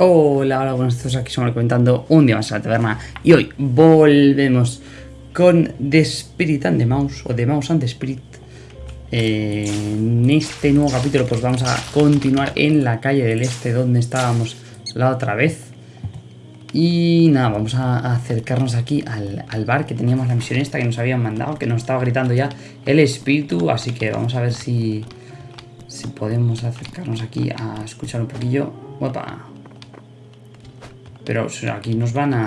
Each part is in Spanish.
Hola, hola, buenos días, aquí somos comentando un día más en la taberna y hoy volvemos con The Spirit and the Mouse o The Mouse and the Spirit Eh, En este nuevo capítulo pues vamos a continuar en la calle del este donde estábamos la otra vez y nada, vamos a acercarnos aquí al, al bar que teníamos la misión esta que nos habían mandado, que nos estaba gritando ya el espíritu, así que vamos a ver si, si podemos acercarnos aquí a escuchar un poquillo. Opa. Pero aquí nos van a...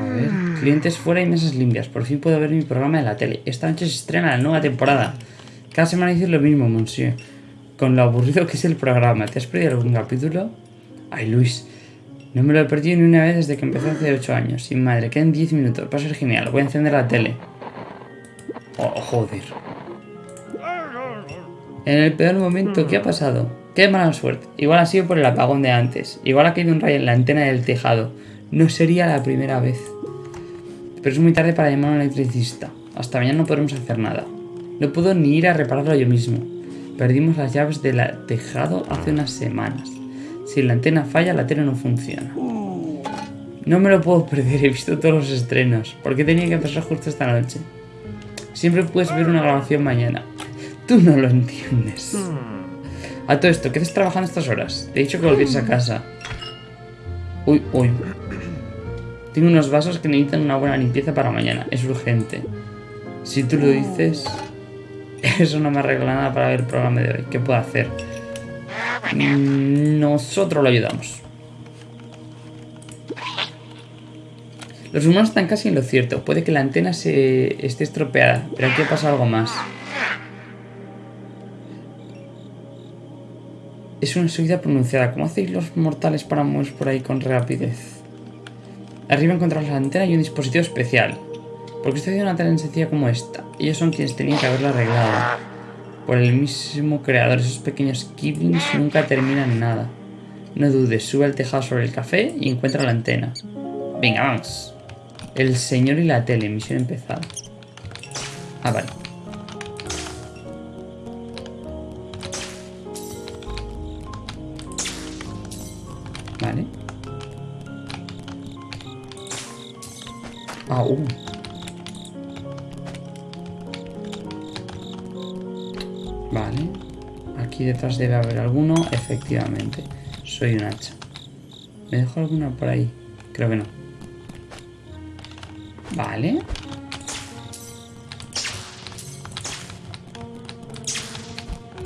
A ver, clientes fuera y mesas limpias. Por fin puedo ver mi programa de la tele. Esta noche se estrena la nueva temporada. Cada semana dices lo mismo, monsieur. Con lo aburrido que es el programa. ¿Te has perdido algún capítulo? Ay, Luis. No me lo he perdido ni una vez desde que empezó hace 8 años. Sin madre, quedan 10 minutos. Va a ser genial. Voy a encender la tele. Oh, joder. En el peor momento, ¿qué ha pasado? Qué mala suerte. Igual ha sido por el apagón de antes. Igual ha caído un rayo en la antena del tejado. No sería la primera vez. Pero es muy tarde para llamar a un electricista. Hasta mañana no podremos hacer nada. No puedo ni ir a repararlo yo mismo. Perdimos las llaves del tejado hace unas semanas. Si la antena falla, la tele no funciona. No me lo puedo perder, he visto todos los estrenos. ¿Por qué tenía que pasar justo esta noche? Siempre puedes ver una grabación mañana. Tú no lo entiendes. A todo esto, ¿qué estás trabajando estas horas? Te he dicho que volvieras a casa. Uy, uy. Tengo unos vasos que necesitan una buena limpieza para mañana. Es urgente. Si tú lo dices... Eso no me arregla nada para ver el programa de hoy. ¿Qué puedo hacer? Mm, Nosotros lo ayudamos. Los humanos están casi en lo cierto. Puede que la antena se esté estropeada, pero aquí pasa algo más. Es una subida pronunciada. ¿Cómo hacéis los mortales para mover por ahí con rapidez? Arriba encontramos la antena y un dispositivo especial. ¿Por qué estoy una tan sencilla como esta? Ellos son quienes tenían que haberla arreglado. Por el mismo creador, esos pequeños kiblings nunca terminan nada. No dudes, sube al tejado sobre el café y encuentra la antena. Venga, vamos. El señor y la tele, misión empezada. Ah. Vale. Uh. Vale. Aquí detrás debe haber alguno. Efectivamente. Soy un hacha. ¿Me dejo alguna por ahí? Creo que no. Vale.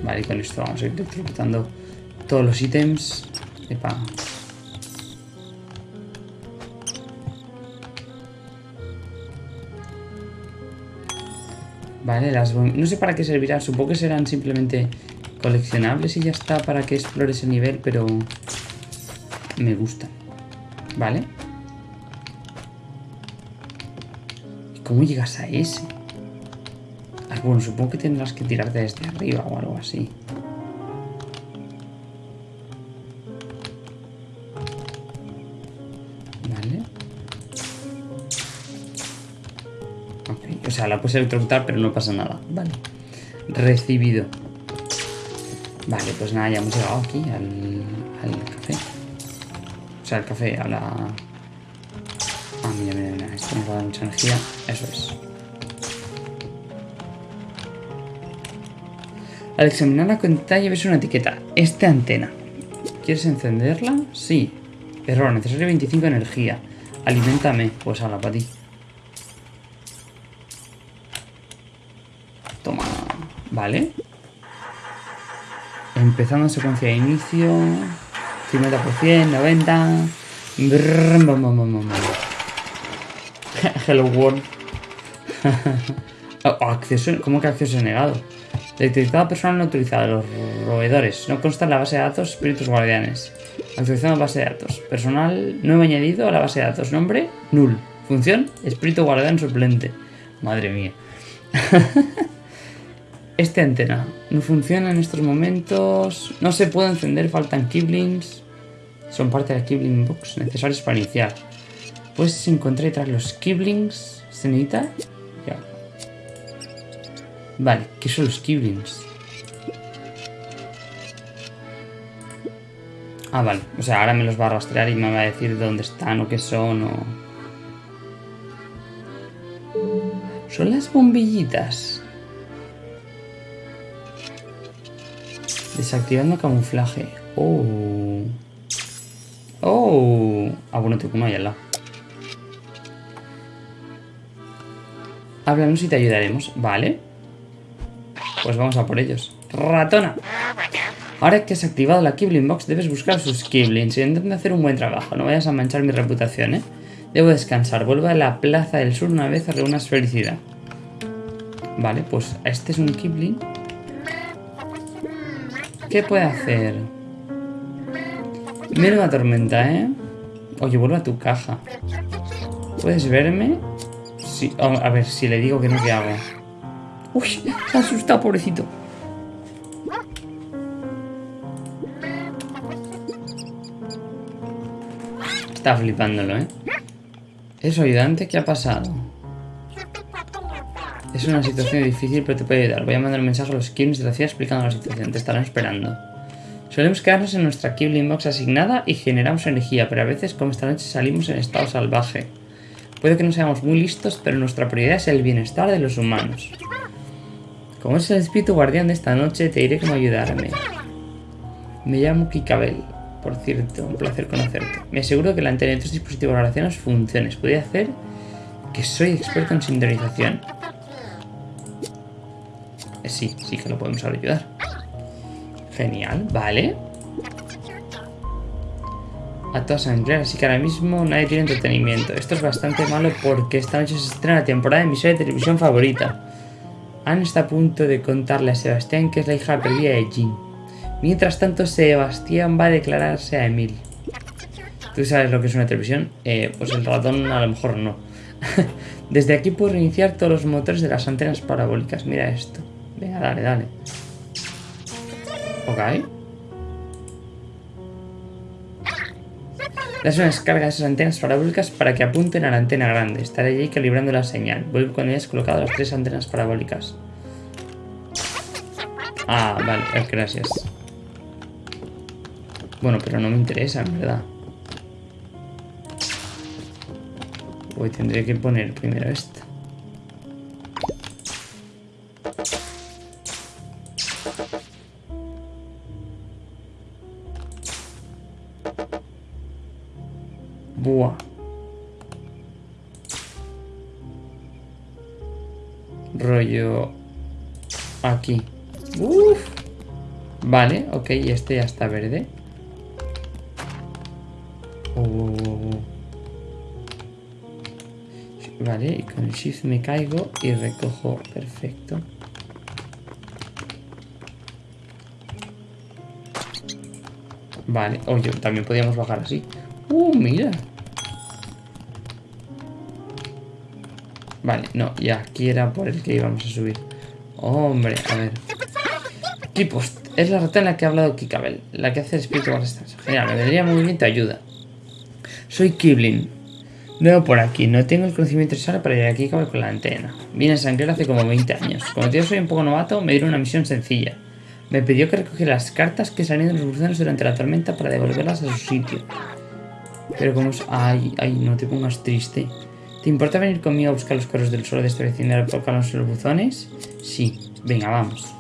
Vale, y con esto vamos a ir electrocutando todos los ítems. Epa. Vale, las no sé para qué servirán, supongo que serán simplemente coleccionables y ya está para que explore ese nivel, pero me gustan. Vale. ¿Y cómo llegas a ese? Ah, bueno, supongo que tendrás que tirarte desde arriba o algo así. Sea, la puedes electrocutar, pero no pasa nada. Vale. Recibido. Vale, pues nada, ya hemos llegado aquí al, café. O sea, al café, a la... Ah, mira, mira, mira. Esto nos va a dar mucha energía. Eso es. Al examinar la pantalla ves una etiqueta. Esta antena. ¿Quieres encenderla? Sí. Error, necesario 25 de energía. Aliméntame. Pues a la para ti. Vale. Empezando secuencia de inicio. 50%, 90. Brrr. Hello World. Oh, acceso, ¿Cómo que acceso negado? Detectado personal no autorizado. Los roedores. No consta en la base de datos espíritus guardianes. Actualizando base de datos. Personal nuevo añadido a la base de datos. Nombre, null. Función, espíritu guardián suplente. Madre mía. Este antena no funciona en estos momentos. No se puede encender, faltan kiblings. Son parte de la kibling box necesarios para iniciar. Puedes encontrar detrás los kiblings. ¿Se necesita? Ya. Vale, ¿qué son los kiblings? Ah, vale. O sea, ahora me los va a rastrear y me va a decir dónde están o qué son o... Son las bombillitas. Desactivando camuflaje. Oh. Oh. Ah, bueno, tengo uno ahí al lado. Háblanos y te ayudaremos. Vale. Pues vamos a por ellos. Ratona. Ahora que has activado la Kibling Box, debes buscar sus Kiblings y intenta hacer un buen trabajo. No vayas a manchar mi reputación, ¿eh? Debo descansar. Vuelvo a la Plaza del Sur una vez reúnas felicidad. Vale, pues este es un Kibling. ¿Qué puede hacer? Menuda tormenta, ¿eh? Oye, vuelvo a tu caja. ¿Puedes verme? Sí. A ver, si le digo que no, ¿qué hago? Uy, se ha asustado, pobrecito. Está flipándolo, ¿eh? ¿Es ayudante? ¿Qué ha pasado? Es una situación difícil, pero te puede ayudar. Voy a mandar un mensaje a los Kiblings de la ciudad explicando la situación. Te estarán esperando. Solemos quedarnos en nuestra Kibling Box asignada y generamos energía, pero a veces, como esta noche, salimos en estado salvaje. Puede que no seamos muy listos, pero nuestra prioridad es el bienestar de los humanos. Como es el espíritu guardián de esta noche, te diré cómo ayudarme. Me llamo Kikabel. Por cierto, un placer conocerte. Me aseguro que la antena de tus dispositivos relacionados funcione. Podría hacer que soy experto en sintonización. Sí, sí que lo podemos ayudar. Genial, vale. A toda sangre, así que ahora mismo nadie tiene entretenimiento. Esto es bastante malo porque esta noche se estrena la temporada de mi serie de televisión favorita. Anne está a punto de contarle a Sebastián que es la hija perdida de Jean. Mientras tanto, Sebastián va a declararse a Emil. ¿Tú sabes lo que es una televisión? Eh, pues el ratón a lo mejor no. Desde aquí puedo reiniciar todos los motores de las antenas parabólicas. Mira esto. Venga, dale, dale. Ok. Das una descarga a esas antenas parabólicas para que apunten a la antena grande. Estaré allí calibrando la señal. Vuelvo cuando hayas colocado las tres antenas parabólicas. Ah, vale, gracias. Bueno, pero no me interesa, en verdad. Hoy tendré que poner primero esta. Buah. Rollo... Aquí. Uf. Vale, ok, este ya está verde. Vale, y con el shift me caigo y recojo. Perfecto. Vale, oye, también podíamos bajar así. ¡Uh, mira! Vale, no, y aquí era por el que íbamos a subir. Hombre, a ver. Equipos. Es la rata en la que ha hablado Kikabel, la que hace el espíritu Genial, me vendría muy bien ayuda. Soy Kibling. Veo por aquí, no tengo el conocimiento necesario para ir aquí con la antena. Vine a Sangre hace como 20 años. Como yo soy un poco novato, me dieron una misión sencilla. Me pidió que recogiera las cartas que salían de los buzones durante la tormenta para devolverlas a su sitio. Pero como es... Ay, ay, no te pongas triste. ¿Te importa venir conmigo a buscar los carros del suelo de este vecindario para los buzones? Sí, venga, vamos.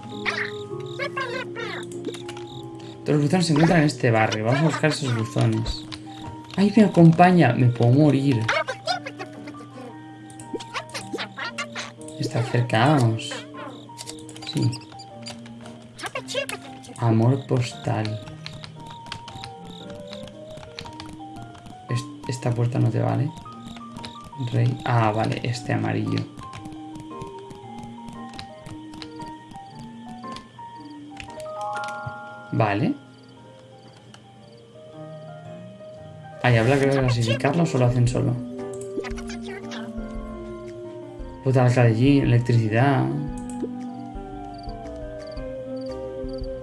Todos los buzones se encuentran en este barrio. Vamos a buscar esos buzones. ¡Ay, me acompaña! Me puedo morir. Está acercados. Sí. Amor postal. Esta puerta no te vale. Rey. Ah, vale, este amarillo. Vale. Ay, habla que clasificarlo o solo hacen solo. Puta allí, electricidad.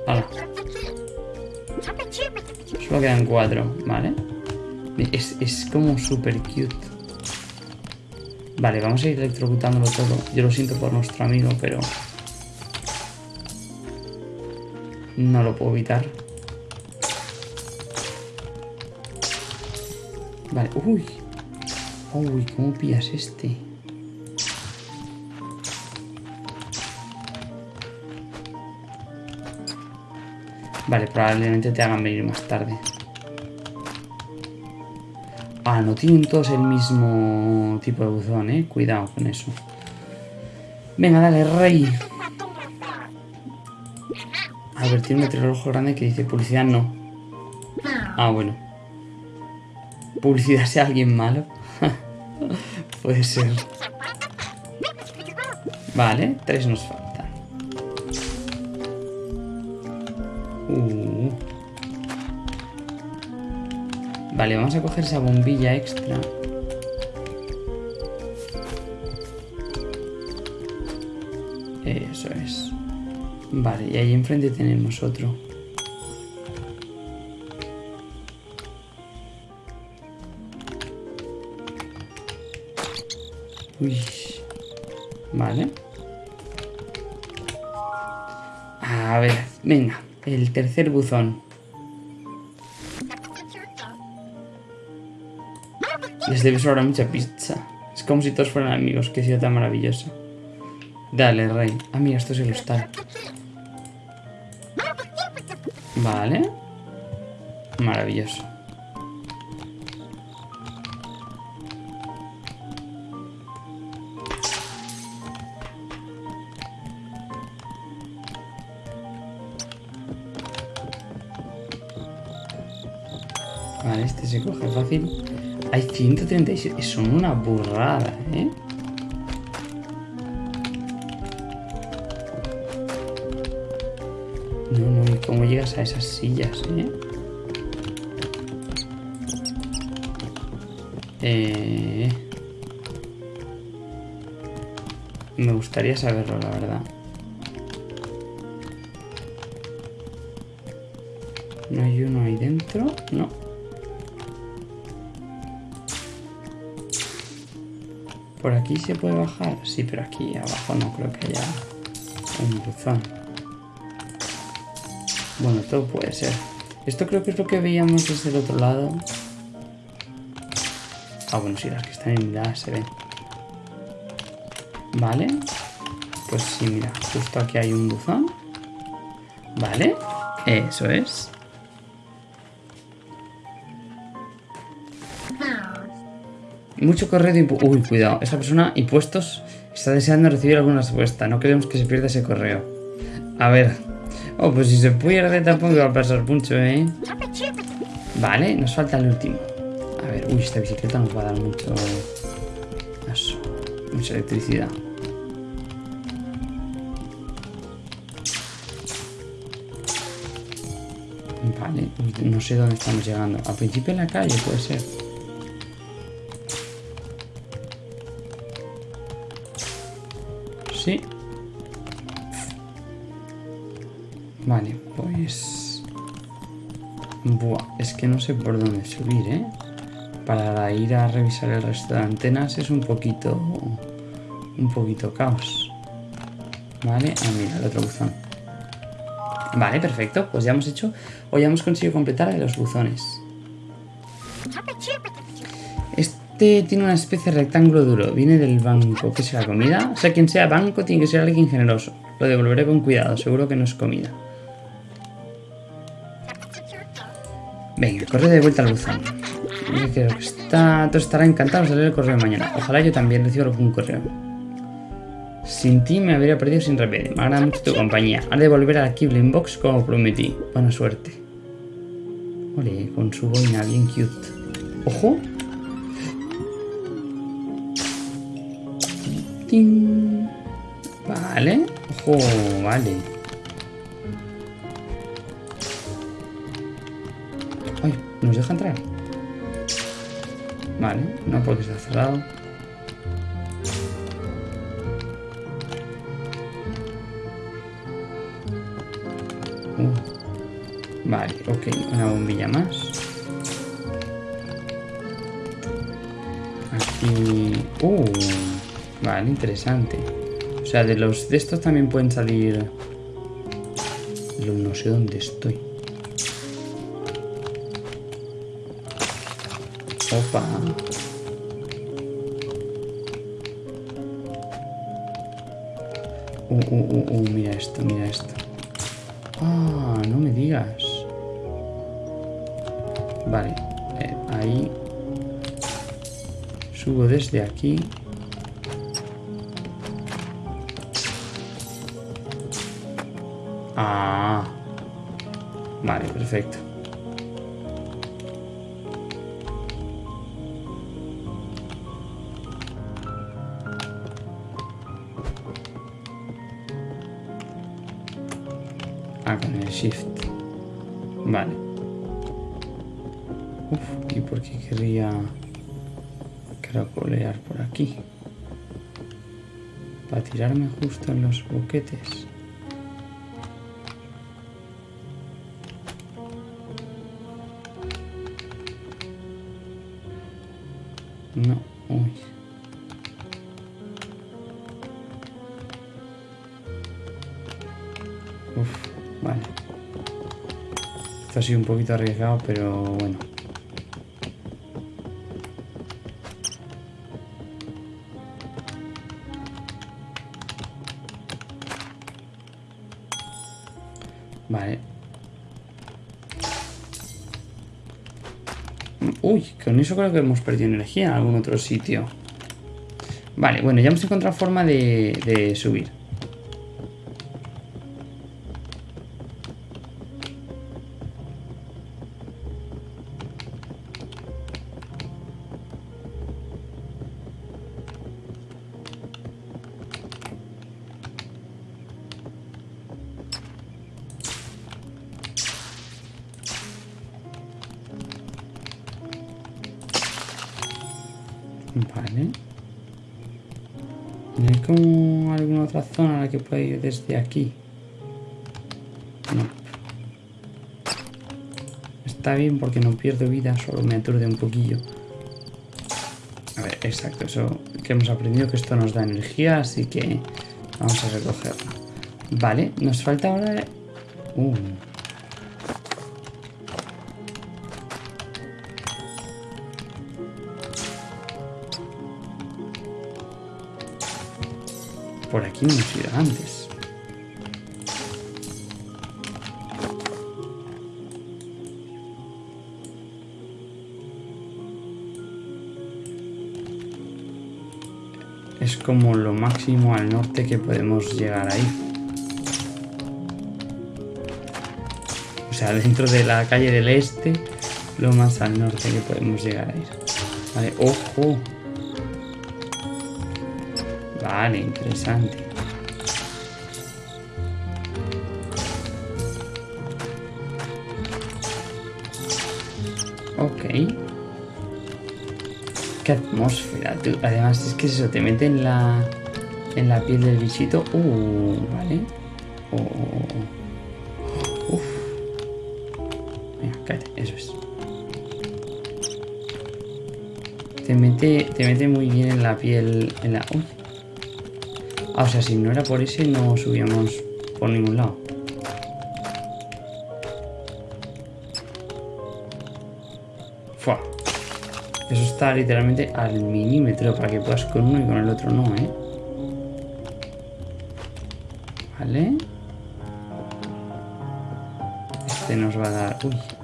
Hala. Solo quedan cuatro, ¿vale? Es, es como súper cute. Vale, vamos a ir electrocutándolo todo. Yo lo siento por nuestro amigo, pero... No lo puedo evitar. Vale, uy. Uy, ¿cómo pillas este? Vale, probablemente te hagan venir más tarde. Ah, no tienen todos el mismo tipo de buzón, eh. Cuidado con eso. Venga, dale, rey. A ver, tiene un reloj grande que dice publicidad no. Ah, bueno. ¿Publicidad sea alguien malo? Puede ser. Vale, tres nos faltan. Vale, vamos a coger esa bombilla extra. Eso es. Vale, y ahí enfrente tenemos otro. Uy. Vale. A ver, venga, el tercer buzón. Les debes ahora mucha pizza. Es como si todos fueran amigos, qué ciudad tan maravillosa. Dale, rey. Ah, mira, esto es el hostal. Vale. Maravilloso. Vale, este se coge fácil. Hay 137. Son una burrada, ¿eh? No, no, ¿y cómo llegas a esas sillas, eh? Eh... Me gustaría saberlo, la verdad. ¿No hay uno ahí dentro? No. ¿Por aquí se puede bajar? Sí, pero aquí abajo no creo que haya un buzón. Bueno, todo puede ser. Esto creo que es lo que veíamos desde el otro lado. Ah, bueno, sí, las que están en la se ven. Vale. Pues sí, mira, justo aquí hay un buzón. Vale. Eso es. Mucho correo de Uy, cuidado. Esa persona, impuestos, está deseando recibir alguna respuesta. No queremos que se pierda ese correo. A ver. Oh, pues si se pierde tampoco va a pasar mucho, ¿eh? Vale, nos falta el último. A ver, uy, esta bicicleta nos va a dar mucho... Mucha electricidad. Vale, no sé dónde estamos llegando. Al principio en la calle puede ser. Vale, pues... Buah, es que no sé por dónde subir, ¿eh? Para ir a revisar el resto de antenas es un poquito... Un poquito caos. Vale, ah, mira, el otro buzón. Vale, perfecto. Pues ya hemos hecho... O ya hemos conseguido completar los buzones. Este tiene una especie de rectángulo duro. Viene del banco. ¿Qué será comida? O sea, quien sea banco tiene que ser alguien generoso. Lo devolveré con cuidado. Seguro que no es comida. Venga, corre de vuelta al buzón. Creo que está, todo estará encantado de leer el correo mañana. Ojalá yo también reciba algún correo. Sin ti me habría perdido sin remedio. Me agrada mucho tu compañía. Haré de volver a la Box como prometí. Buena suerte. Ole, con su boina bien cute. ¡Ojo! Vale. Ojo, vale. Ay, ¿nos deja entrar? Vale, no porque está cerrado. Uh. Vale, ok, una bombilla más. Aquí... Uh, vale, interesante. O sea, de los de estos también pueden salir... No sé dónde estoy. Opa. Uh, uh, uh, uh, mira esto, mira esto. Ah, no me digas. Vale, eh, ahí. Subo desde aquí. Vale, perfecto. Ah, con el shift. Vale. Uf, ¿y por qué querría caracolear por aquí? Para tirarme justo en los boquetes. No, uy. Uf, vale. Esto ha sido un poquito arriesgado, pero bueno. Eso creo que hemos perdido energía en algún otro sitio. Vale, bueno, ya hemos encontrado forma de, de subir. Zona a la que pueda ir desde aquí? No. Está bien porque no pierdo vida, solo me aturde un poquillo. A ver, exacto, eso que hemos aprendido que esto nos da energía, así que vamos a recogerlo. Vale, nos falta ahora... Uh. Por aquí no hemos ido antes. Es como lo máximo al norte que podemos llegar ahí. O sea, dentro de la calle del este, lo más al norte que podemos llegar a ir. Vale, ojo. Vale, interesante. Ok. Qué atmósfera, tú. Además es que eso te mete en la en la piel del bichito. Uh, vale. Uf. Venga, cállate, eso es. Te mete, te mete muy bien en la piel. En la. O sea, si no era por ese no subíamos por ningún lado. Fua. Eso está literalmente al milímetro para que puedas con uno y con el otro no, ¿eh? Vale. Este nos va a dar... Uy.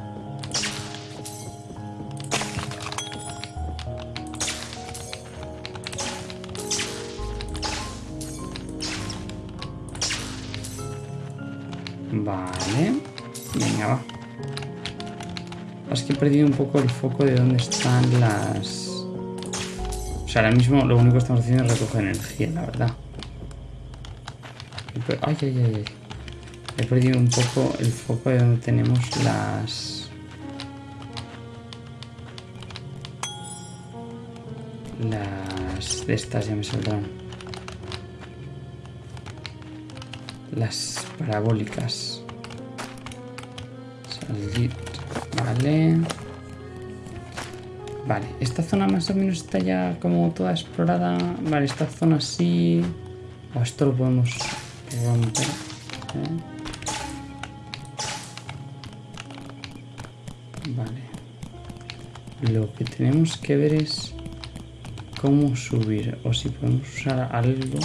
Perdido un poco el foco de dónde están las... O sea, ahora mismo lo único que estamos haciendo es recoger energía, la verdad. Ay, ay, ay, ay. He perdido un poco el foco de donde tenemos las... Las... De estas ya me saldrán. Las parabólicas. Salir. Vale. Vale, esta zona más o menos está ya como toda explorada. Vale, esta zona sí. O esto lo podemos romper. ¿eh? Vale. Lo que tenemos que ver es cómo subir o si podemos usar algo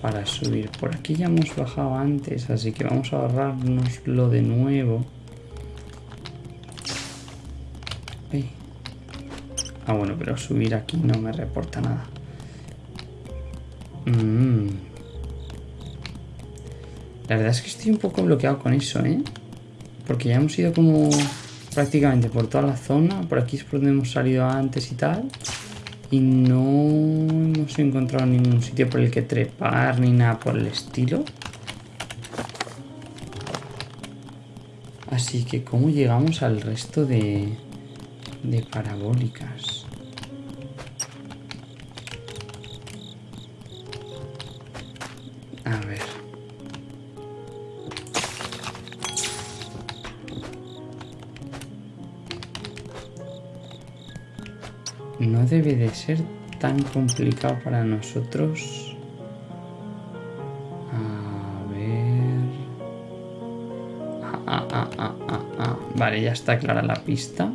para subir. Por aquí ya hemos bajado antes, así que vamos a ahorrarnoslo de nuevo. Ah, bueno, pero subir aquí no me reporta nada. Mm. La verdad es que estoy un poco bloqueado con eso, ¿eh? Porque ya hemos ido como prácticamente por toda la zona. Por aquí es por donde hemos salido antes y tal. Y no hemos encontrado ningún sitio por el que trepar ni nada por el estilo. Así que, ¿cómo llegamos al resto de, de parabólicas? A ver. No debe de ser tan complicado para nosotros. A ver... Ah, ah, ah. Vale, ya está clara la pista.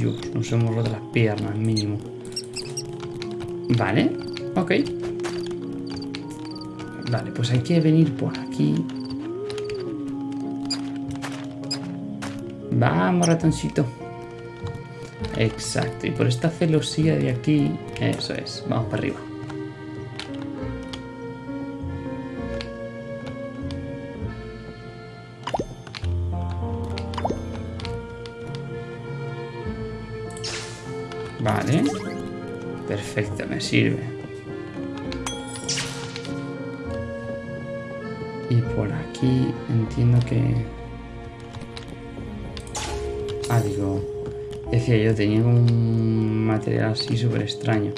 Dios, nos hemos roto las piernas, mínimo. Vale, ok. Vale, pues hay que venir por aquí. Vamos, ratoncito. Exacto, y por esta celosía de aquí, eso es, vamos para arriba. Sirve. Y por aquí entiendo que... Ah, digo... Decía yo, tenía un material así súper extraño.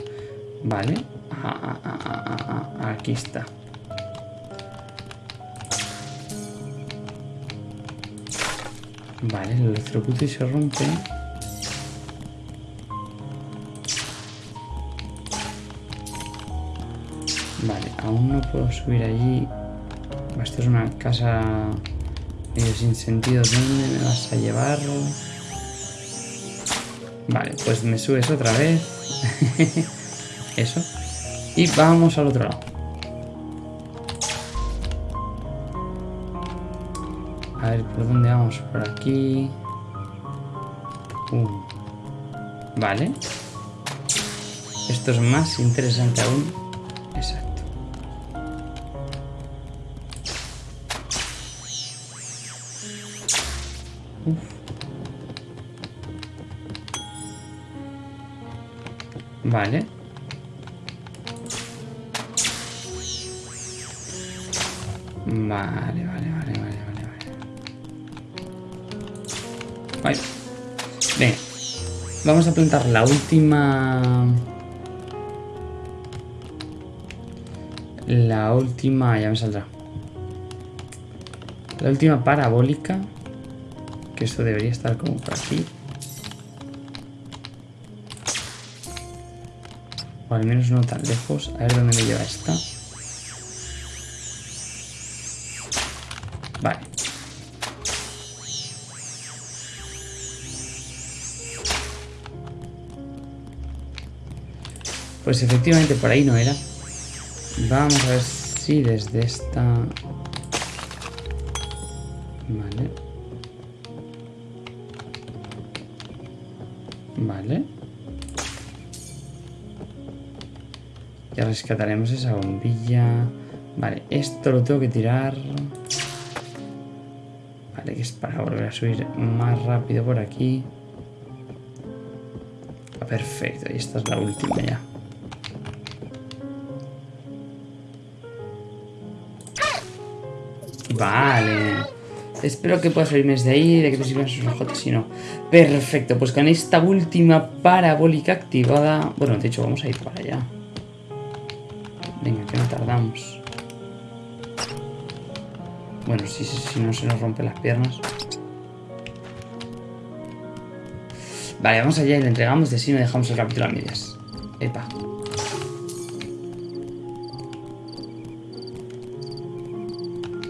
Vale. Ah, ah, ah, aquí está. Vale, lo electrocuto se rompe. Aún no puedo subir allí. Esto es una casa medio sin sentido. ¿Dónde me vas a llevar? Vale, pues me subes otra vez. Eso. Y vamos al otro lado. A ver, ¿por dónde vamos? Por aquí. Uh. Vale. Esto es más interesante aún. Vale. Vale, vale, vale, vale, vale, vale. Venga. Vamos a plantar la última... La última... Ya me saldrá. La última parabólica. Que esto debería estar como por aquí. O al menos no tan lejos. A ver dónde me lleva esta. Vale. Pues efectivamente por ahí no era. Vamos a ver si desde esta... Vale. Vale. Ya rescataremos esa bombilla. Vale, esto lo tengo que tirar. Vale, que es para volver a subir más rápido por aquí. Ah, perfecto, y esta es la última ya. Vale. Espero que pueda salirme desde ahí, de que te sirvan sus ojotes, si no. Perfecto, pues con esta última parabólica activada... Bueno, de hecho, vamos a ir para allá. Venga, que no tardamos. Bueno, si, si, no se nos rompen las piernas. Vale, vamos allá y le entregamos de si no dejamos el capítulo a medias. Epa.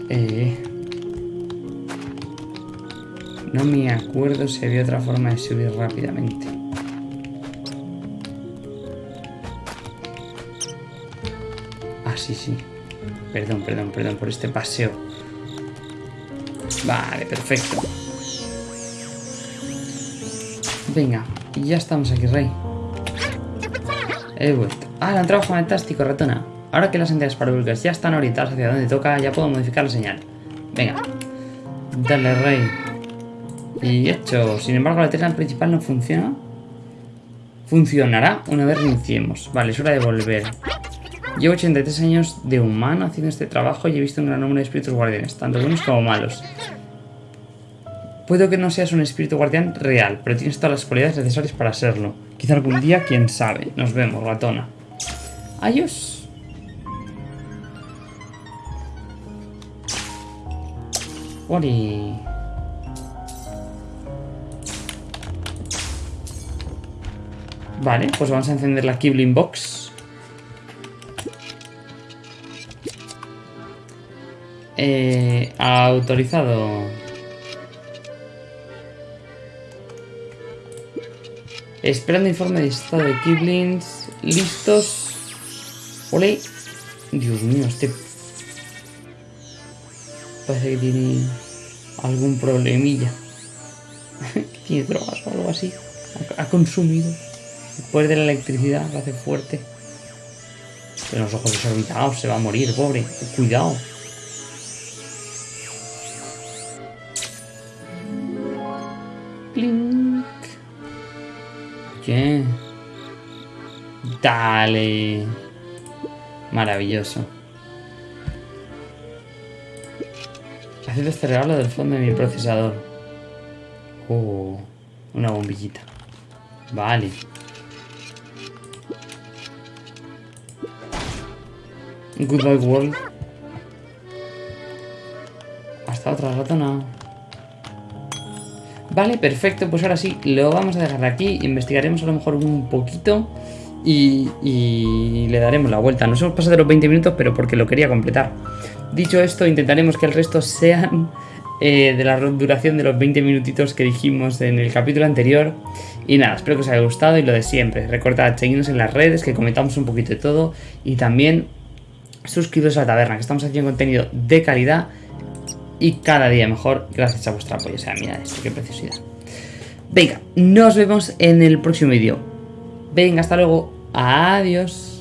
Eh. No me acuerdo si había otra forma de subir rápidamente. Sí, sí. Perdón, perdón, perdón por este paseo. Vale, perfecto. Venga, ya estamos aquí, Rey. He vuelto. Ah, un trabajo fantástico, ratona. Ahora que las entidades parabólicas ya están orientadas hacia donde toca, ya puedo modificar la señal. Venga. Dale, Rey. Y hecho. Sin embargo, la tecla principal no funciona. Funcionará una vez reiniciemos. Vale, es hora de volver. Llevo 83 años de humano haciendo este trabajo y he visto un gran número de espíritus guardianes, tanto buenos como malos. Puedo que no seas un espíritu guardián real, pero tienes todas las cualidades necesarias para serlo. Quizá algún día, quién sabe. Nos vemos, ratona. Adiós. Ori. Vale, pues vamos a encender la Kibling Box. Eh, autorizado. Esperando informe de estado de Kiblings. Listos. Ole. Dios mío, este... Parece que tiene algún problemilla. tiene drogas o algo así. Ha, consumido. Poder de la electricidad lo hace fuerte. Los ojos desorbitados, se va a morir, pobre. Cuidado. Clink. ¿Qué? Dale. Maravilloso. Haciendo este regalo del fondo de mi procesador. Oh, una bombillita. Vale. Goodbye World. Hasta otra ratona. Vale, perfecto, pues ahora sí, lo vamos a dejar aquí, investigaremos a lo mejor un poquito y, le daremos la vuelta. Nos hemos pasado los 20 minutos, pero porque lo quería completar. Dicho esto, intentaremos que el resto sean eh, de la duración de los 20 minutitos que dijimos en el capítulo anterior. Y nada, espero que os haya gustado y lo de siempre. Recordad, seguidnos en las redes, que comentamos un poquito de todo. Y también suscribiros a la taberna, que estamos haciendo contenido de calidad y cada día mejor gracias a vuestro apoyo. O sea, mira esto, qué preciosidad. Venga, nos vemos en el próximo vídeo. Venga, hasta luego. Adiós.